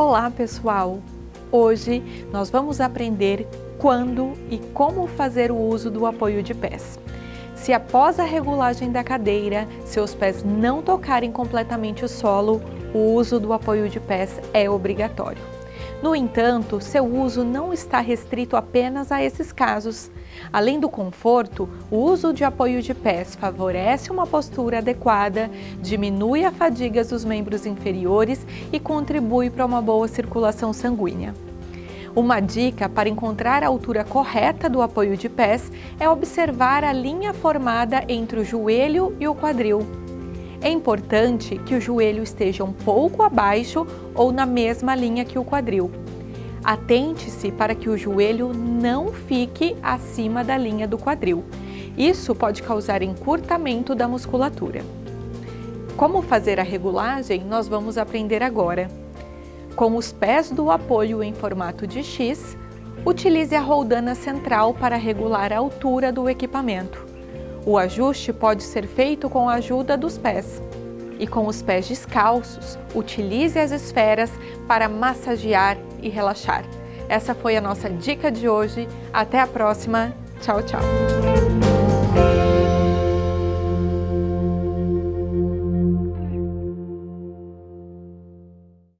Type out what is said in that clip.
Olá pessoal! Hoje nós vamos aprender quando e como fazer o uso do apoio de pés. Se após a regulagem da cadeira, seus pés não tocarem completamente o solo, o uso do apoio de pés é obrigatório. No entanto, seu uso não está restrito apenas a esses casos. Além do conforto, o uso de apoio de pés favorece uma postura adequada, diminui a fadiga dos membros inferiores e contribui para uma boa circulação sanguínea. Uma dica para encontrar a altura correta do apoio de pés é observar a linha formada entre o joelho e o quadril. É importante que o joelho esteja um pouco abaixo ou na mesma linha que o quadril. Atente-se para que o joelho não fique acima da linha do quadril. Isso pode causar encurtamento da musculatura. Como fazer a regulagem, nós vamos aprender agora. Com os pés do apoio em formato de X, utilize a roldana central para regular a altura do equipamento. O ajuste pode ser feito com a ajuda dos pés. E com os pés descalços, utilize as esferas para massagear e relaxar. Essa foi a nossa dica de hoje. Até a próxima. Tchau, tchau!